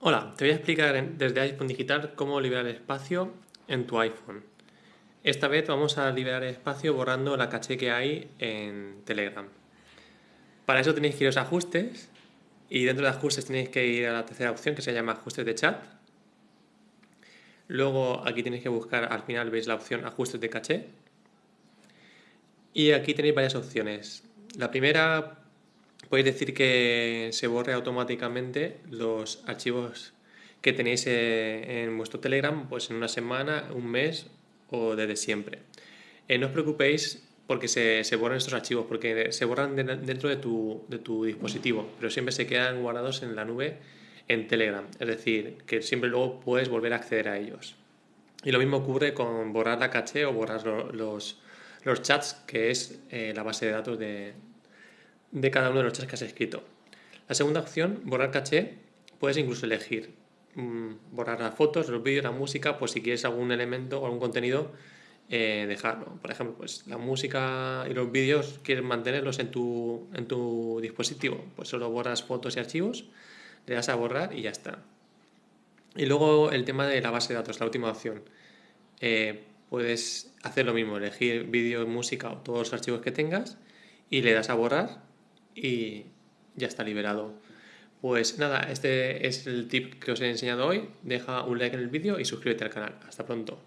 Hola, te voy a explicar desde iPhone Digital cómo liberar espacio en tu iPhone. Esta vez vamos a liberar espacio borrando la caché que hay en Telegram. Para eso tenéis que ir a los ajustes y dentro de ajustes tenéis que ir a la tercera opción que se llama ajustes de chat. Luego aquí tenéis que buscar, al final veis la opción ajustes de caché. Y aquí tenéis varias opciones. La primera podéis decir que se borre automáticamente los archivos que tenéis eh, en vuestro Telegram pues en una semana, un mes o desde siempre. Eh, no os preocupéis porque se, se, borran estos archivos, porque se borran dentro de tu, de tu dispositivo, pero siempre se quedan guardados en la nube en Telegram, es decir, que siempre luego puedes volver a acceder a ellos. Y lo mismo ocurre con borrar la caché o borrar los, los chats, que es eh, la base de datos de, de cada uno de los chats que has escrito. La segunda opción, borrar caché, puedes incluso elegir mmm, borrar las fotos, los vídeos, la música, pues si quieres algún elemento o algún contenido, eh, dejarlo. Por ejemplo, pues la música y los vídeos quieres mantenerlos en tu, en tu dispositivo, pues solo borras fotos y archivos, le das a borrar y ya está. Y luego el tema de la base de datos, la última opción. Eh, puedes hacer lo mismo, elegir vídeo, música o todos los archivos que tengas y le das a borrar y ya está liberado. Pues nada, este es el tip que os he enseñado hoy. Deja un like en el vídeo y suscríbete al canal. Hasta pronto.